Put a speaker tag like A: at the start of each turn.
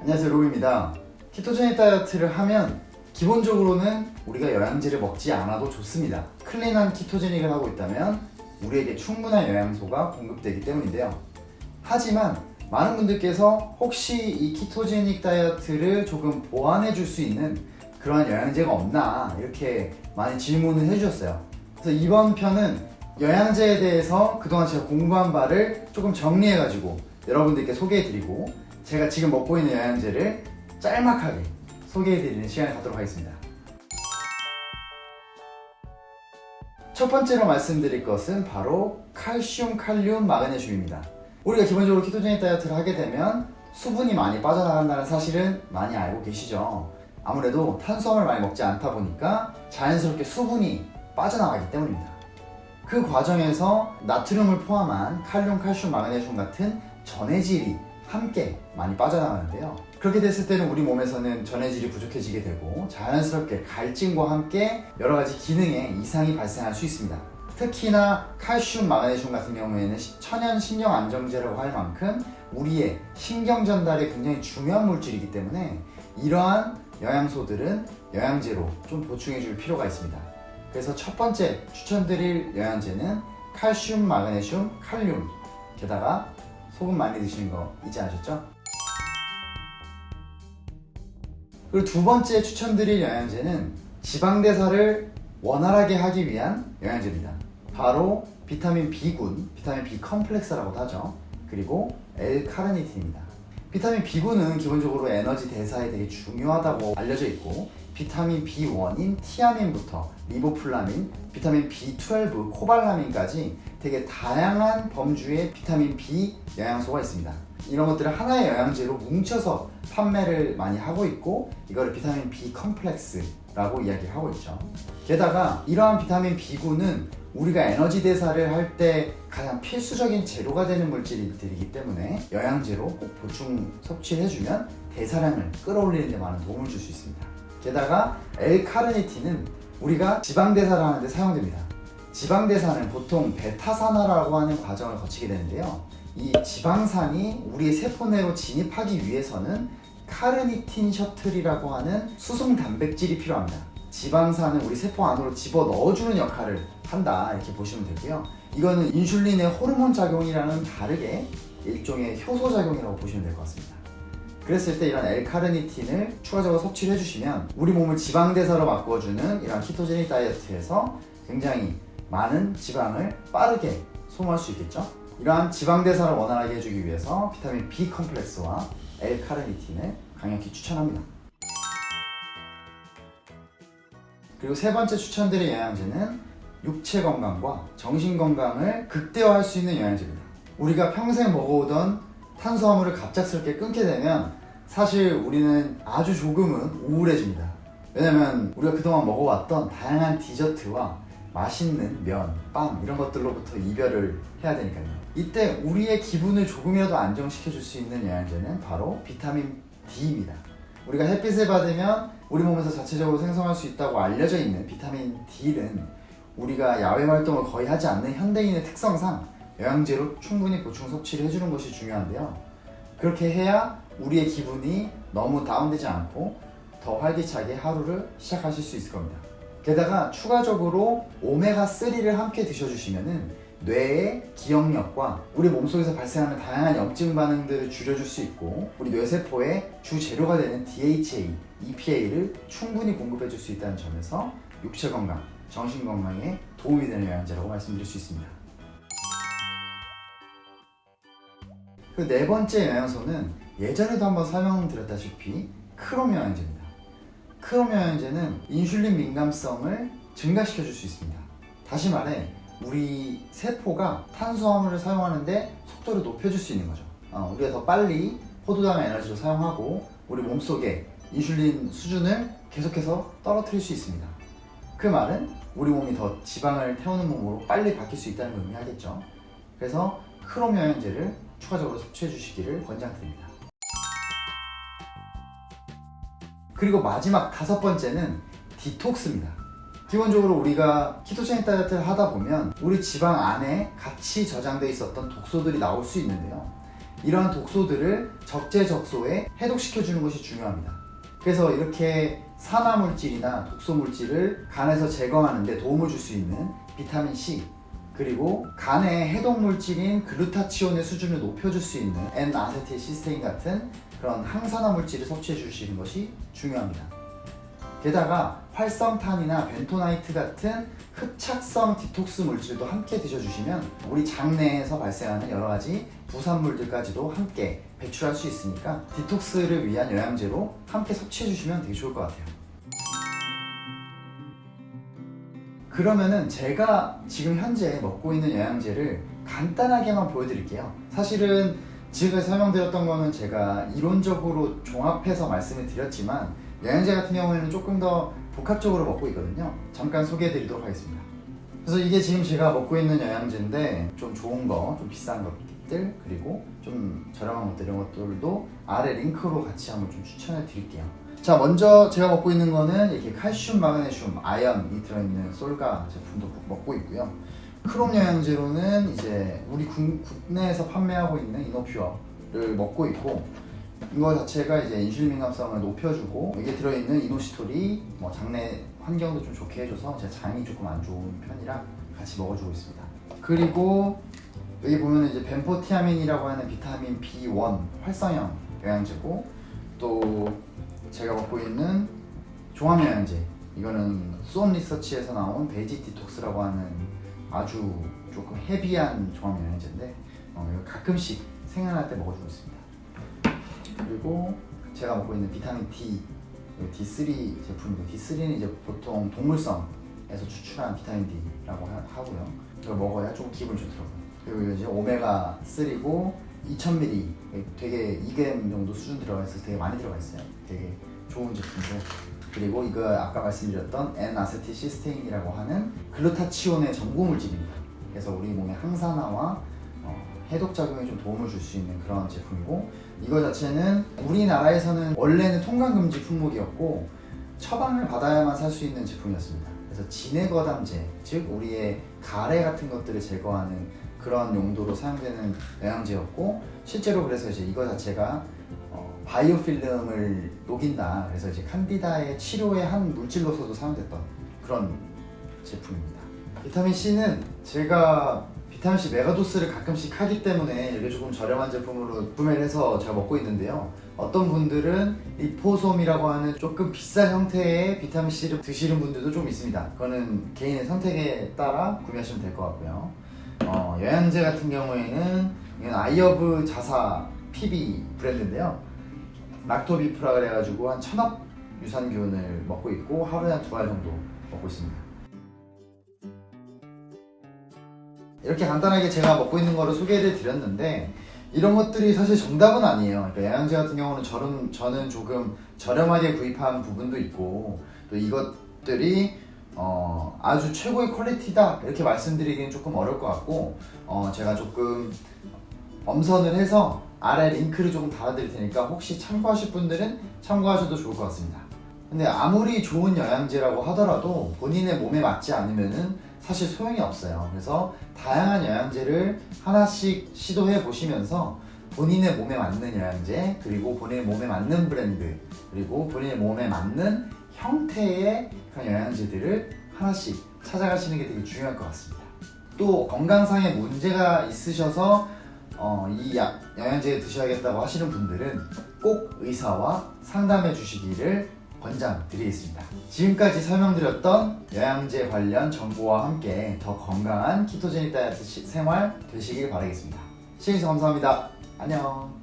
A: 안녕하세요 로우입니다. ketogenic 다이어트를 하면 기본적으로는 우리가 영양제를 먹지 않아도 좋습니다. clean한 ketogenic을 하고 있다면 우리에게 충분한 영양소가 공급되기 때문인데요. 하지만 많은 분들께서 혹시 이 ketogenic 다이어트를 조금 보완해 줄 수 있는 그러한 영양제가 없나 이렇게 많이 질문을 해주셨어요. 그래서 이번 편은 영양제에 대해서 그동안 제가 공부한 바를 조금 정리해 가지고 여러분들께 소개해 드리고 제가 지금 먹고 있는 영양제를 짤막하게 소개해 드리는 시간을 갖도록 하겠습니다. 첫 번째로 말씀드릴 것은 바로 칼슘, 칼륨, 마그네슘입니다. 우리가 기본적으로 키토제닉 다이어트를 하게 되면 수분이 많이 빠져나간다는 사실은 많이 알고 계시죠? 아무래도 탄수화물 많이 먹지 않다 보니까 자연스럽게 수분이 빠져나가기 때문입니다. 그 과정에서 나트륨을 포함한 칼륨, 칼슘, 마그네슘 같은 전해질이 함께 많이 빠져나가는데요. 그렇게 됐을 때는 우리 몸에서는 전해질이 부족해지게 되고 자연스럽게 갈증과 함께 여러 가지 기능에 이상이 발생할 수 있습니다. 특히나 칼슘, 마그네슘 같은 경우에는 천연 신경 안정제라고 할 만큼 우리의 신경 전달에 굉장히 중요한 물질이기 때문에 이러한 영양소들은 영양제로 좀 보충해 줄 필요가 있습니다. 그래서 첫 번째 추천드릴 영양제는 칼슘, 마그네슘, 칼륨 게다가 소금 많이 드시는 거 잊지 않으셨죠? 그리고 두 번째 추천드릴 영양제는 지방대사를 원활하게 하기 위한 영양제입니다. 바로 비타민 B군, 비타민 B 컴플렉스라고도 하죠. 그리고 L-카르니틴입니다. 비타민 B군은 기본적으로 에너지 대사에 되게 중요하다고 알려져 있고 비타민 B1인 티아민부터 리보플라빈, 비타민 B12, 코발라민까지 되게 다양한 범주의 비타민 B 영양소가 있습니다. 이런 것들을 하나의 영양제로 뭉쳐서 판매를 많이 하고 있고 이거를 비타민 B complex라고 이야기하고 있죠. 게다가 이러한 비타민 B군은 우리가 에너지 대사를 할 때 가장 필수적인 재료가 되는 물질들이기 때문에 영양제로 꼭 보충 섭취를 해주면 대사량을 끌어올리는 데 많은 도움을 줄 수 있습니다 게다가 L-카르니틴은 우리가 지방대사를 하는데 사용됩니다. 지방대사는 보통 베타산화라고 하는 과정을 거치게 되는데요. 이 지방산이 우리의 세포 내로 진입하기 위해서는 카르니틴 셔틀이라고 하는 수송 단백질이 필요합니다. 지방산은 우리 세포 안으로 집어 넣어주는 역할을 한다 이렇게 보시면 되고요. 이거는 인슐린의 호르몬 작용이랑은 다르게 일종의 효소 작용이라고 보시면 될 것 같습니다 그랬을 때 이런 L카르니틴을 추가적으로 섭취를 해주시면 우리 몸을 지방대사로 바꿔주는 이런 키토제닉 다이어트에서 굉장히 많은 지방을 빠르게 소모할 수 있겠죠? 이러한 지방대사를 원활하게 해주기 위해서 비타민 B 컴플렉스와 L카르니틴을 강력히 추천합니다. 그리고 세 번째 추천드릴 영양제는 육체 건강과 정신 건강을 극대화할 수 있는 영양제입니다. 우리가 평생 먹어오던 탄수화물을 갑작스럽게 끊게 되면 사실 우리는 아주 조금은 우울해집니다. 왜냐면 우리가 그동안 먹어왔던 다양한 디저트와 맛있는 면, 빵 이런 것들로부터 이별을 해야 되니까요. 이때 우리의 기분을 조금이라도 안정시켜 줄 수 있는 영양제는 바로 비타민 D입니다. 우리가 햇빛을 받으면 우리 몸에서 자체적으로 생성할 수 있다고 알려져 있는 비타민 D는 우리가 야외 활동을 거의 하지 않는 현대인의 특성상 영양제로 충분히 보충 섭취를 해주는 것이 중요한데요. 그렇게 해야 우리의 기분이 너무 다운되지 않고 더 활기차게 하루를 시작하실 수 있을 겁니다. 게다가 추가적으로 오메가3를 함께 드셔주시면 뇌의 기억력과 우리 몸속에서 발생하는 다양한 염증 반응들을 줄여줄 수 있고 우리 뇌세포의 주재료가 되는 DHA, EPA를 충분히 공급해줄 수 있다는 점에서 육체 건강, 정신 건강에 도움이 되는 영양제라고 말씀드릴 수 있습니다. 그 네 번째 영양소는 예전에도 한번 설명드렸다시피 크롬 영양제입니다. 크롬 영양제는 인슐린 민감성을 증가시켜 줄 수 있습니다. 다시 말해 우리 세포가 탄수화물을 사용하는데 속도를 높여줄 수 있는 거죠. 어, 우리가 더 빨리 포도당 에너지를 사용하고 우리 몸속에 인슐린 수준을 계속해서 떨어뜨릴 수 있습니다. 그 말은 우리 몸이 더 지방을 태우는 몸으로 빨리 바뀔 수 있다는 걸 의미하겠죠. 그래서 크롬 영양제를 추가적으로 섭취해 주시기를 권장드립니다 그리고 마지막 다섯 번째는 디톡스입니다 기본적으로 우리가 키토제닉 다이어트를 하다 보면 우리 지방 안에 같이 저장돼 있었던 독소들이 나올 수 있는데요 이러한 독소들을 적재적소에 해독시켜 주는 것이 중요합니다. 그래서 이렇게 산화물질이나 독소물질을 간에서 제거하는 데 도움을 줄 수 있는 비타민 C 그리고 간의 해독물질인 글루타치온의 수준을 높여줄 수 있는 N-아세틸 시스테인 같은 그런 항산화 물질을 섭취해 주시는 것이 중요합니다. 게다가 활성탄이나 벤토나이트 같은 흡착성 디톡스 물질도 함께 드셔주시면 우리 장내에서 발생하는 여러 가지 부산물들까지도 함께 배출할 수 있으니까 디톡스를 위한 영양제로 함께 섭취해 주시면 되게 좋을 것 같아요. 그러면은 제가 지금 현재 먹고 있는 영양제를 간단하게만 보여드릴게요. 사실은 지금 설명드렸던 거는 제가 이론적으로 종합해서 말씀을 드렸지만 영양제 같은 경우에는 조금 더 복합적으로 먹고 있거든요. 잠깐 소개해 드리도록 하겠습니다. 그래서 이게 지금 제가 먹고 있는 영양제인데 좀 좋은 거, 좀 비싼 것들 그리고 좀 저렴한 것들 이런 것들도 아래 링크로 같이 한번 좀 추천해 드릴게요. 자 먼저 제가 먹고 있는 거는 이렇게 칼슘, 마그네슘, 아연이 들어있는 솔가 제품도 먹고 있고요. 크롬 영양제로는 이제 우리 국, 국내에서 판매하고 있는 이노퓨어를 먹고 있고 이거 자체가 이제 인슐린 민감성을 높여주고 이게 들어있는 이노시톨이 뭐 장내 환경도 좀 좋게 해줘서 제 장이 조금 안 좋은 편이라 같이 먹어주고 있습니다. 그리고 여기 보면 이제 벤포티아민이라고 하는 비타민 B1 활성형 영양제고 또 제가 먹고 있는 종합 영양제 이거는 수원 리서치에서 나온 Basic Detox라고 하는 아주 조금 heavy한 종합 영양제인데 어, 가끔씩 생각날 때 먹어주고 있습니다. 그리고 제가 먹고 있는 비타민 D D3 제품이고 D3는 이제 보통 동물성에서 추출한 비타민 D라고 하, 고요 이걸 먹어야 좀 기분 좋더라고요. 그리고 이제 오메가 3고 2000ml 되게 2g 정도 수준 들어가 있어서 되게 많이 들어가 있어요. 되게 좋은 제품이고 그리고 이거 아까 말씀드렸던 N-아세틸시스테인이라고 하는 글루타치온의 전고 물질입니다. 그래서 우리 몸의 항산화와 어, 해독 작용에 좀 도움을 줄 수 있는 그런 제품이고 이거 자체는 우리나라에서는 원래는 통관 금지 품목이었고 처방을 받아야만 살 수 있는 제품이었습니다. 그래서 진해거담제, 즉 우리의 가래 같은 것들을 제거하는 그런 용도로 사용되는 영양제였고 실제로 그래서 이제 이거 자체가 어, 바이오필름을 녹인다. 그래서 이제 칸디다의 치료의 한 물질로서도 사용됐던 그런 제품입니다. 비타민 C는 제가 비타민C 메가도스를 가끔씩 하기 때문에 이게 조금 저렴한 제품으로 구매를 해서 제가 먹고 있는데요 어떤 분들은 리포솜이라고 하는 조금 비싼 형태의 비타민C를 드시는 분들도 좀 있습니다 그거는 개인의 선택에 따라 구매하시면 될 것 같고요 어, 영양제 같은 경우에는 이건 아이어브 자사 PB 브랜드인데요 락토비프라 그래가지고 한 천억 유산균을 먹고 있고 하루에 한 두 알 정도 먹고 있습니다 이렇게 간단하게 제가 먹고 있는 거를 소개를 드렸는데 이런 것들이 사실 정답은 아니에요. 그러니까 영양제 같은 경우는 저는, 저는 조금 저렴하게 구입한 부분도 있고 또 이것들이 어, 아주 최고의 퀄리티다 이렇게 말씀드리기는 조금 어려울 것 같고 어, 제가 조금 엄선을 해서 아래 링크를 조금 달아드릴 테니까 혹시 참고하실 분들은 참고하셔도 좋을 것 같습니다. 근데 아무리 좋은 영양제라고 하더라도 본인의 몸에 맞지 않으면은 사실 소용이 없어요. 그래서 다양한 영양제를 하나씩 시도해 보시면서 본인의 몸에 맞는 영양제 그리고 본인의 몸에 맞는 브랜드 그리고 본인의 몸에 맞는 형태의 그런 영양제들을 하나씩 찾아가시는 게 되게 중요할 것 같습니다. 또 건강상의 문제가 있으셔서 어, 이 약, 영양제 드셔야겠다고 하시는 분들은 꼭 의사와 상담해 주시기를 권장드리겠습니다. 지금까지 설명드렸던 영양제 관련 정보와 함께 더 건강한 키토제닉 다이어트 생활 되시길 바라겠습니다. 시청해주셔서 감사합니다. 안녕